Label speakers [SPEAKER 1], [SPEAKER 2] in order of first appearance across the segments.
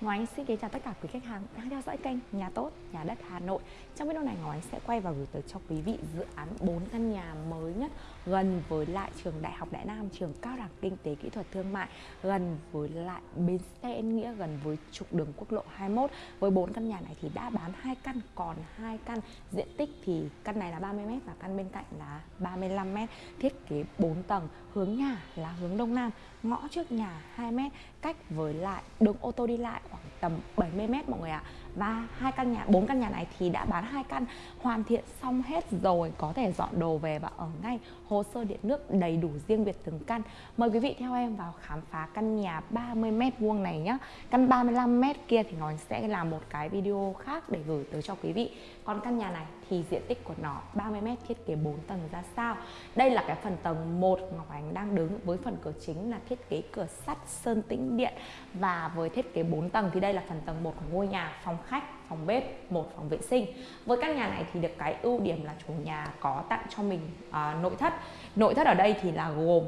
[SPEAKER 1] Ngọc Ánh xin kính chào tất cả quý khách hàng đang theo dõi kênh Nhà Tốt, Nhà Đất Hà Nội. Trong video này Ngọc Ánh sẽ quay và gửi tới cho quý vị dự án 4 căn nhà mới nhất gần với lại trường Đại học Đại Nam, trường cao đẳng kinh tế kỹ thuật thương mại gần với lại bến xe Yên Nghĩa, gần với trục đường quốc lộ 21 Với 4 căn nhà này thì đã bán hai căn, còn hai căn diện tích thì căn này là 30m và căn bên cạnh là 35m Thiết kế 4 tầng, hướng nhà là hướng Đông Nam, ngõ trước nhà 2m cách với lại đường ô tô đi lại khoảng tầm 70 mét mọi người ạ và hai căn nhà, bốn căn nhà này thì đã bán hai căn, hoàn thiện xong hết rồi, có thể dọn đồ về và ở ngay. Hồ sơ điện nước đầy đủ riêng biệt từng căn. Mời quý vị theo em vào khám phá căn nhà 30 mét vuông này nhé căn 35 mét kia thì nó sẽ là một cái video khác để gửi tới cho quý vị. Còn căn nhà này thì diện tích của nó 30 mét, thiết kế 4 tầng ra sao? Đây là cái phần tầng 1 Ngọc Ánh đang đứng với phần cửa chính là thiết kế cửa sắt sơn tĩnh điện. Và với thiết kế 4 tầng thì đây là phần tầng 1 của ngôi nhà phòng khách phòng bếp một phòng vệ sinh. Với căn nhà này thì được cái ưu điểm là chủ nhà có tặng cho mình à, nội thất. Nội thất ở đây thì là gồm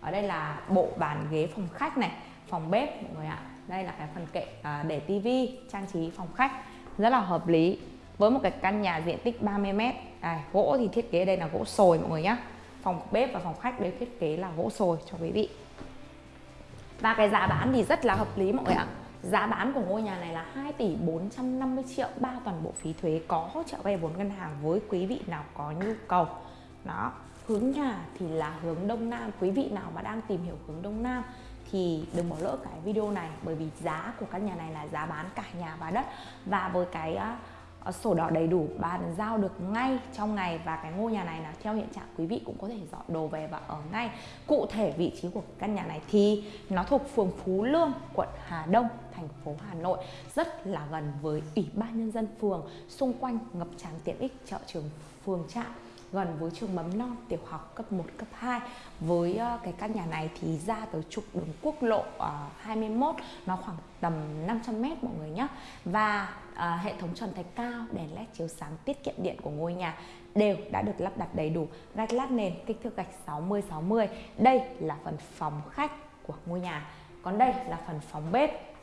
[SPEAKER 1] ở đây là bộ bàn ghế phòng khách này phòng bếp mọi người ạ. Đây là cái phần kệ à, để tivi trang trí phòng khách. Rất là hợp lý. Với một cái căn nhà diện tích 30 m đây, gỗ thì thiết kế đây là gỗ sồi mọi người nhé phòng bếp và phòng khách đều thiết kế là gỗ sồi cho quý vị. Và cái giá bán thì rất là hợp lý mọi người ạ. Giá bán của ngôi nhà này là 2 tỷ 450 triệu ba toàn bộ phí thuế có hỗ trợ vay vốn ngân hàng với quý vị nào có nhu cầu. Đó, hướng nhà thì là hướng Đông Nam. Quý vị nào mà đang tìm hiểu hướng Đông Nam thì đừng bỏ lỡ cái video này bởi vì giá của căn nhà này là giá bán cả nhà và đất và với cái à, Ờ, sổ đỏ đầy đủ, bàn giao được ngay trong ngày và cái ngôi nhà này là theo hiện trạng quý vị cũng có thể dọn đồ về và ở ngay. Cụ thể vị trí của căn nhà này thì nó thuộc phường Phú Lương, quận Hà Đông, thành phố Hà Nội, rất là gần với ủy ban nhân dân phường, xung quanh ngập tràn tiện ích chợ trường, phường trạm gần với trường mầm non tiểu học cấp 1, cấp 2 với uh, cái căn nhà này thì ra tới trục đường quốc lộ ờ, uh, 21 nó khoảng tầm 500 mét mọi người nhé và uh, hệ thống trần thạch cao đèn led chiếu sáng tiết kiệm điện của ngôi nhà đều đã được lắp đặt đầy đủ gạch lát nền kích thước gạch 60 60 đây là phần phòng khách của ngôi nhà. Còn đây là phần phòng bếp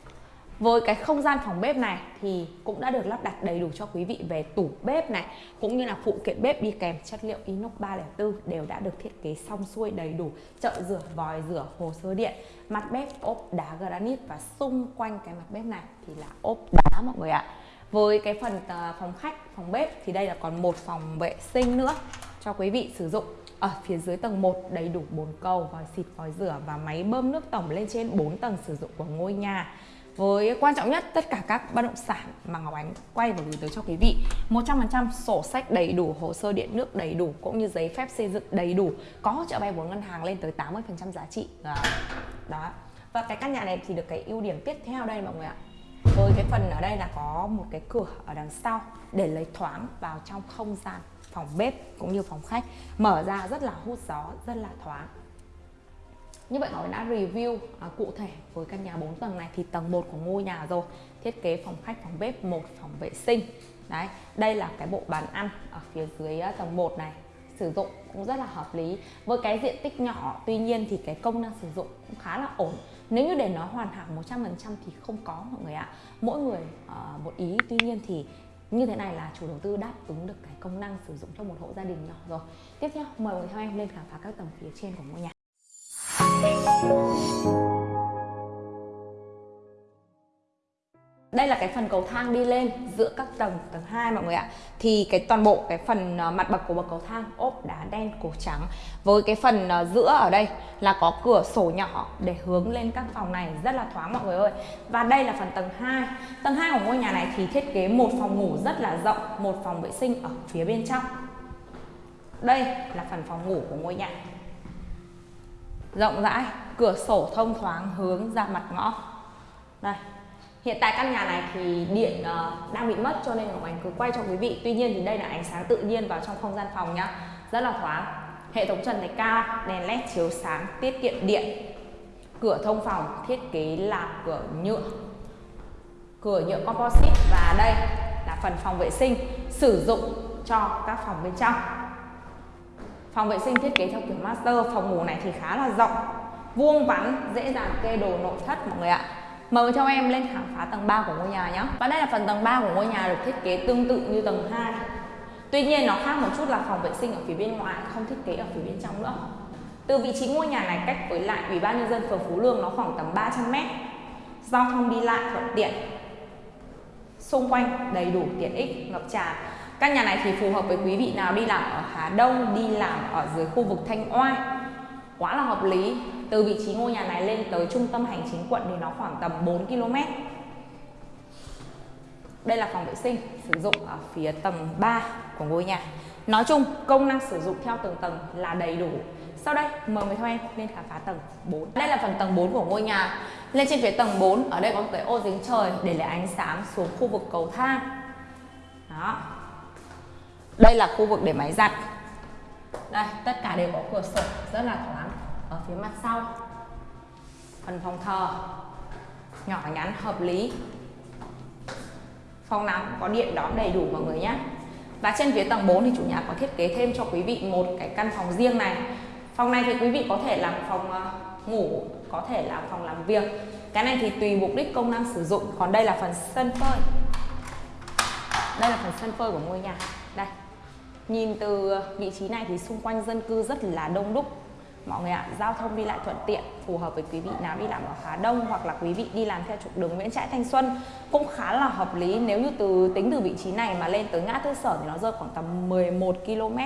[SPEAKER 1] với cái không gian phòng bếp này thì cũng đã được lắp đặt đầy đủ cho quý vị về tủ bếp này cũng như là phụ kiện bếp đi kèm chất liệu inox 304 đều đã được thiết kế xong xuôi đầy đủ chợ rửa vòi rửa hồ sơ điện mặt bếp ốp đá granite và xung quanh cái mặt bếp này thì là ốp đá mọi người ạ. Với cái phần ờ, phòng khách phòng bếp thì đây là còn một phòng vệ sinh nữa cho quý vị sử dụng. Ở phía dưới tầng 1 đầy đủ bồn cầu, vòi xịt, vòi rửa và máy bơm nước tổng lên trên 4 tầng sử dụng của ngôi nhà với quan trọng nhất, tất cả các bất động sản mà Ngọc Ánh quay và gửi tới cho quý vị 100% sổ sách đầy đủ, hồ sơ điện nước đầy đủ, cũng như giấy phép xây dựng đầy đủ, có hỗ trợ vay vốn ngân hàng lên tới 80% giá trị. Đó. đó. Và cái căn nhà này thì được cái ưu điểm tiếp theo đây mọi người ạ. Với cái phần ở đây là có một cái cửa ở đằng sau để lấy thoáng vào trong không gian phòng bếp cũng như phòng khách. Mở ra rất là hút gió, rất là thoáng như vậy nó đã review à, cụ thể với căn nhà 4 tầng này thì tầng 1 của ngôi nhà rồi. Thiết kế phòng khách phòng bếp một phòng vệ sinh. Đấy đây là cái bộ bàn ăn ở phía dưới à, tầng 1 này. Sử dụng cũng rất là hợp lý. Với cái diện tích nhỏ tuy nhiên thì cái công năng sử dụng cũng khá là ổn. Nếu như để nó hoàn hảo 100% thì không có mọi người ạ. Mỗi người uh, một ý. Tuy nhiên thì như thế này là chủ đầu tư đáp ứng được cái công năng sử dụng cho một hộ gia đình nhỏ rồi. Tiếp theo mời mọi người theo em lên khám phá các tầng phía trên của ngôi nhà đây là cái phần cầu thang đi lên giữa các tầng tầng 2 mọi người ạ. Thì cái toàn bộ cái phần ờ, mặt bậc của bậc cầu thang, ốp đá đen, cổ trắng. Với cái phần ờ, giữa ở đây là có cửa sổ nhỏ để hướng lên các phòng này. Rất là thoáng mọi người ơi. Và đây là phần tầng 2 tầng 2 của ngôi nhà này thì thiết kế một phòng ngủ rất là rộng, một phòng vệ sinh ở phía bên trong. Đây là phần phòng ngủ của ngôi nhà rộng rãi cửa sổ thông thoáng hướng ra mặt ngõ. Đây. Hiện tại căn nhà này thì điện uh, đang bị mất cho nên Ngọc Ánh cứ quay cho quý vị. Tuy nhiên thì đây là ánh sáng tự nhiên vào trong không gian phòng nhá. Rất là thoáng. Hệ thống trần thạch cao đèn led chiếu sáng tiết kiệm điện. Cửa thông phòng thiết kế là cửa nhựa. Cửa nhựa composite và đây là phần phòng vệ sinh sử dụng cho các phòng bên trong. Phòng vệ sinh thiết kế theo kiểu master, phòng ngủ này thì khá là rộng, vuông vắn, dễ dàng kê đồ nội thất mọi người ạ. Mời cho em lên khám phá tầng 3 của ngôi nhà nhé. Và đây là phần tầng 3 của ngôi nhà được thiết kế tương tự như tầng 2 Tuy nhiên nó khác một chút là phòng vệ sinh ở phía bên ngoài không thiết kế ở phía bên trong nữa. Từ vị trí ngôi nhà này cách với lại Ủy ban nhân dân phường Phú Lương nó khoảng tầm 300 m Giao thông đi lại thuận tiện. Xung quanh đầy đủ tiện ích ngập tràn. Căn nhà này thì phù hợp với quý vị nào đi làm ở Hà Đông, đi làm ở dưới khu vực Thanh Oai. Quá là hợp lý. Từ vị trí ngôi nhà này lên tới trung tâm hành chính quận thì nó khoảng tầm 4 km. Đây là phòng vệ sinh sử dụng ở phía tầng 3 của ngôi nhà. Nói chung công năng sử dụng theo từng tầng là đầy đủ. Sau đây mời người theo em lên khám phá tầng 4 Đây là phần tầng 4 của ngôi nhà. Lên trên phía tầng 4 ở đây có một cái ô dính trời để lấy ánh sáng xuống khu vực cầu thang. Đó. Đây là khu vực để máy giặt. Đây, tất cả đều có cửa sổ, rất là thoáng. Ở phía mặt sau. Phần phòng thờ. Nhỏ nhắn, hợp lý. Phòng nào cũng có điện đón đầy đủ mọi người nhé. Và trên phía tầng 4 thì chủ nhà có thiết kế thêm cho quý vị một cái căn phòng riêng này. Phòng này thì quý vị có thể làm phòng ờ, ngủ, có thể làm phòng làm việc. Cái này thì tùy mục đích công năng sử dụng. Còn đây là phần sân phơi. Đây là phần sân phơi của ngôi nhà. Đây nhìn từ vị trí này thì xung quanh dân cư rất là đông đúc. Mọi người ạ, giao thông đi lại thuận tiện, phù hợp với quý vị nào đi làm ở khá Đông hoặc là quý vị đi làm theo trục đường Nguyễn Trãi Thanh Xuân cũng khá là hợp lý. Nếu như từ, tính từ vị trí này mà lên tới ngã tư sở thì nó rơi khoảng tầm 11 km.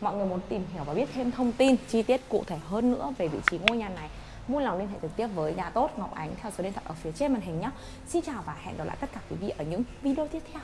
[SPEAKER 1] Mọi người muốn tìm hiểu và biết thêm thông tin, chi tiết cụ thể hơn nữa về vị trí ngôi nhà này, vui lòng liên hệ trực tiếp với nhà tốt Ngọc Ánh theo số điện thoại ở phía trên màn hình nhé. Xin chào và hẹn gặp lại tất cả quý vị ở những video tiếp theo.